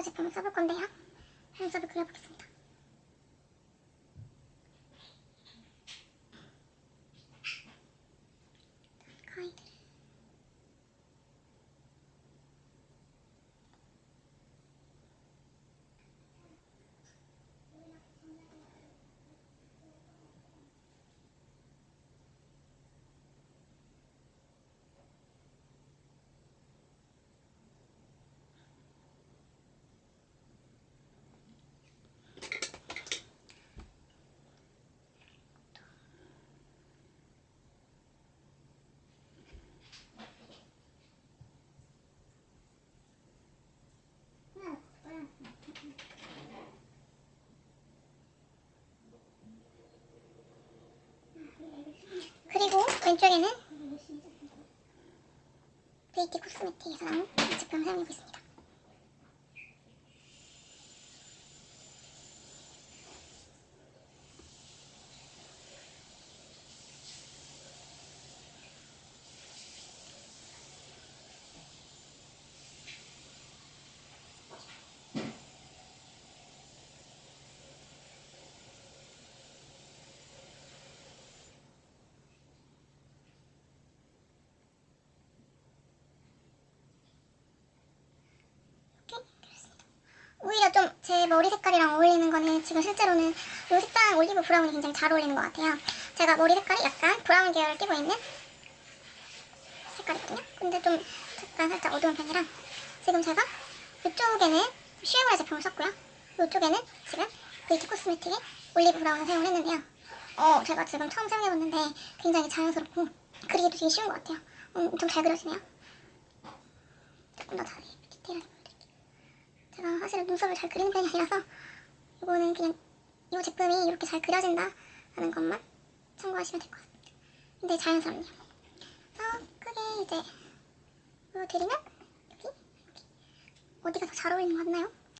제품을 써볼 건데요. 눈썹을 그려보겠습니다. 왼쪽에는 베이티 코스메틱에서 나온 사용하고 있습니다. 제 머리 색깔이랑 어울리는 거는 지금 실제로는 이 색상 olive brown이 굉장히 잘 어울리는 것 같아요. 제가 머리 색깔이 약간 brown 계열을 띠고 있는 색깔이거든요. 근데 좀 약간 살짝 어두운 편이라 지금 제가 이쪽에는 슈에무라 제품을 썼고요. 이쪽에는 지금 베이티 코스메틱의 olive brown을 사용을 했는데요. 어, 제가 지금 처음 사용해봤는데 굉장히 자연스럽고 그리기도 되게 쉬운 것 같아요. 음, 엄청 잘 그려지네요. 조금 더 자세히 디테일하게 사실은 눈썹을 잘 그리는 편이 아니라서 이거는 그냥 이 제품이 이렇게 잘 그려진다 하는 것만 참고하시면 될 것 같습니다. 근데 자연스럽네요. 그래서 크게 이제 보여드리면 여기, 여기 어디가 더 잘 어울리는 것 같나요?